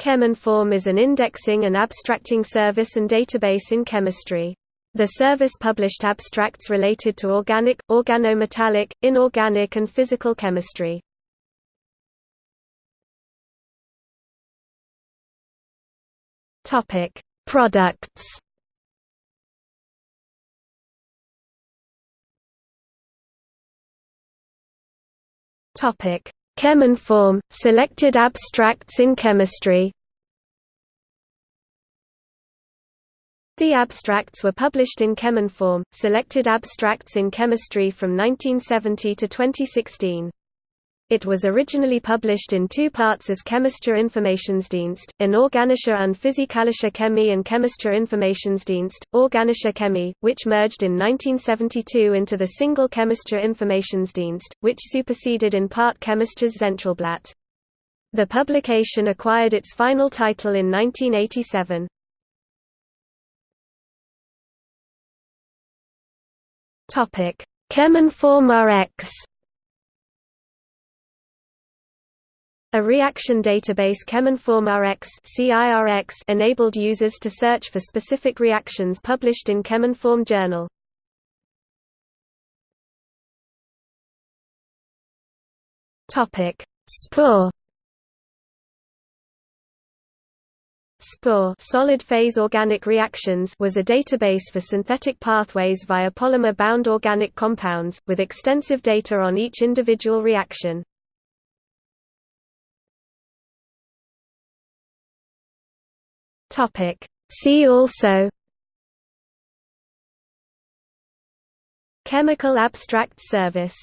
Cheminform is an indexing and abstracting service and database in chemistry. The service published abstracts related to organic, organometallic, inorganic and physical chemistry. Topic: Products. Topic: Cheminform, selected abstracts in chemistry The abstracts were published in Cheminform, selected abstracts in chemistry from 1970 to 2016. It was originally published in two parts as Chemischer Informationsdienst, Anorganische und Physikalische Chemie and Chemischer Informationsdienst, Organische Chemie, which merged in 1972 into the single Chemischer Informationsdienst, which superseded in part Chemisches Zentralblatt. The publication acquired its final title in 1987. Cheminform RX A reaction database Cheminform RX enabled users to search for specific reactions published in Cheminform Journal. Topic: SPOR SPOR solid phase organic reactions was a database for synthetic pathways via polymer-bound organic compounds, with extensive data on each individual reaction. Topic. See also Chemical Abstract Service